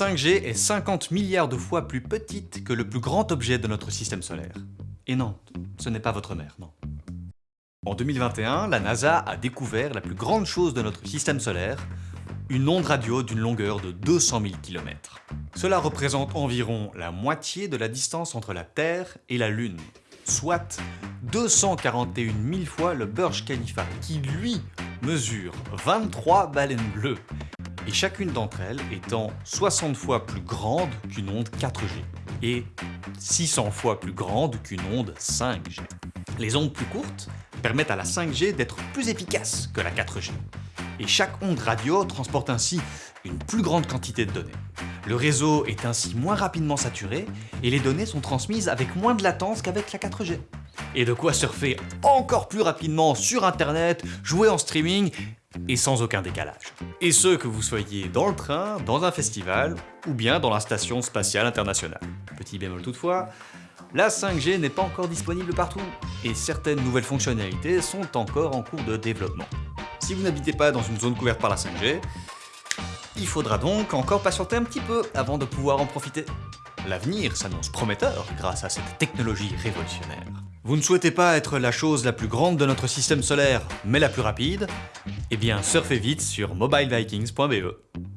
5G est 50 milliards de fois plus petite que le plus grand objet de notre système solaire. Et non, ce n'est pas votre mère, non. En 2021, la NASA a découvert la plus grande chose de notre système solaire, une onde radio d'une longueur de 200 000 km. Cela représente environ la moitié de la distance entre la Terre et la Lune, soit 241 000 fois le Burj Khalifa, qui lui mesure 23 baleines bleues, et chacune d'entre elles étant 60 fois plus grande qu'une onde 4G, et 600 fois plus grande qu'une onde 5G. Les ondes plus courtes permettent à la 5G d'être plus efficace que la 4G, et chaque onde radio transporte ainsi une plus grande quantité de données. Le réseau est ainsi moins rapidement saturé, et les données sont transmises avec moins de latence qu'avec la 4G. Et de quoi surfer encore plus rapidement sur internet, jouer en streaming, et sans aucun décalage. Et ce que vous soyez dans le train, dans un festival, ou bien dans la station spatiale internationale. Petit bémol toutefois, la 5G n'est pas encore disponible partout, et certaines nouvelles fonctionnalités sont encore en cours de développement. Si vous n'habitez pas dans une zone couverte par la 5G, il faudra donc encore patienter un petit peu avant de pouvoir en profiter. L'avenir s'annonce prometteur grâce à cette technologie révolutionnaire. Vous ne souhaitez pas être la chose la plus grande de notre système solaire, mais la plus rapide? Eh bien, surfez vite sur mobilevikings.be.